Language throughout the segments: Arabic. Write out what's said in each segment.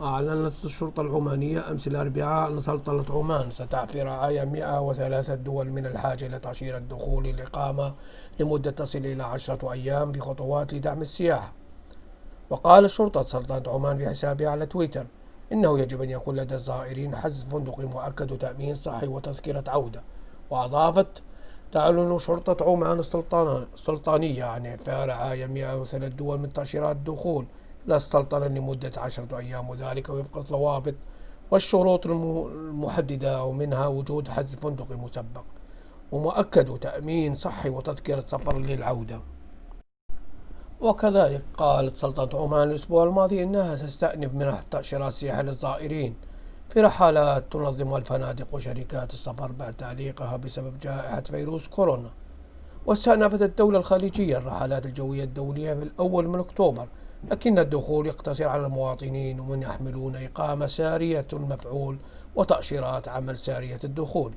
أعلنت الشرطة العمانية أمس الأربعاء أن سلطنة عمان ستعفي رعايا 103 دول من الحاجة إلى تأشيرة دخول الإقامة لمدة تصل إلى عشرة أيام في خطوات لدعم السياحة وقال شرطة سلطنة عمان في حسابها على تويتر إنه يجب أن يكون لدى الزائرين حجز فندق مؤكد وتأمين صحي وتذكرة عودة. وأضافت تعلن شرطة عمان السلطانية عن إعفاء رعايا 103 دول من تأشيرات الدخول إلى السلطنة لمدة عشرة أيام وذلك وفق الضوابط والشروط المحددة ومنها وجود حجز فندق مسبق ومؤكد تأمين صحي وتذكرة سفر للعودة. وكذلك قالت سلطنة عمان الأسبوع الماضي أنها ستستأنف منح تأشيرات سياحة للزائرين في رحلات تنظمها الفنادق وشركات السفر بعد تعليقها بسبب جائحة فيروس كورونا. واستأنفت الدولة الخليجية الرحلات الجوية الدولية في الأول من أكتوبر لكن الدخول يقتصر على المواطنين ومن يحملون إقامة سارية المفعول وتأشيرات عمل سارية الدخول.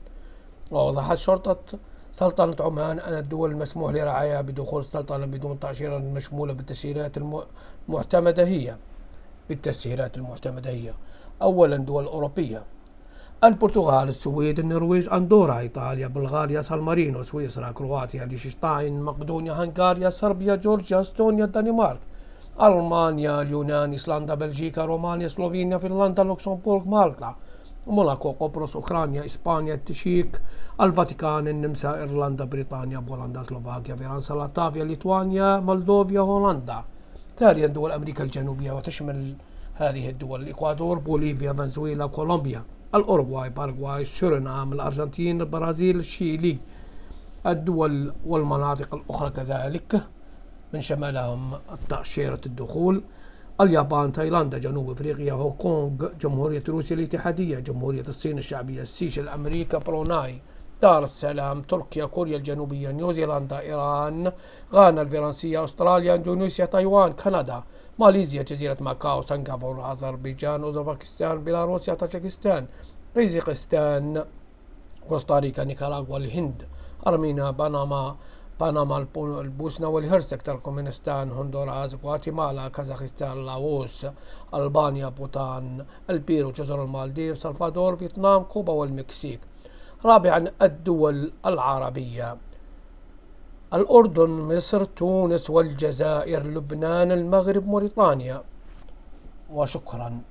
ووضحت شرطة سلطنة عمان أن الدول المسموح لرعاياها بدخول السلطنة بدون تأشيرة المشمولة بالتسهيلات المعتمدة هي. بالتسهيلات المعتمدة هي. أولا دول أوروبية. البرتغال السويد النرويج أندورا إيطاليا بلغاريا سان مارينو سويسرا كرواتيا ليشتنشتاين مقدونيا هنغاريا صربيا جورجيا إستونيا الدنمارك. ألمانيا اليونان إيسلندا بلجيكا رومانيا سلوفينيا فنلندا لوكسمبورغ مالطا موناكو قبرص أوكرانيا إسبانيا التشيك الفاتيكان النمسا إيرلندا بريطانيا بولندا سلوفاكيا فرنسا لاتفيا ليتوانيا مولدوفيا هولندا ثانيا دول أمريكا الجنوبية وتشمل هذه الدول الإكوادور بوليفيا فنزويلا كولومبيا الأوروغواي باراغواي سورينام الأرجنتين البرازيل الشيلي الدول والمناطق الأخرى كذلك من شمالهم تأشيرة الدخول اليابان تايلاند جنوب أفريقيا هونغ كونغ جمهورية روسيا الاتحادية جمهورية الصين الشعبية السيشل أمريكا بروناي دار السلام تركيا كوريا الجنوبية نيوزيلندا إيران غانا الفرنسية أستراليا إندونيسيا تايوان كندا ماليزيا جزيرة ماكاو سنغافورة أذربيجان أوزبكستان بيلاروسيا تاجيكستان قزاقستان كوستاريكا نيكاراغوا الهند أرمينيا بنما بنما البوسنة والهرسك تركمانستان هندوراس غواتيمالا كازاخستان لاوس ألبانيا بوتان البيرو جزر المالديف سلفادور فيتنام كوبا والمكسيك رابعا الدول العربية الأردن مصر تونس والجزائر لبنان المغرب موريتانيا وشكرا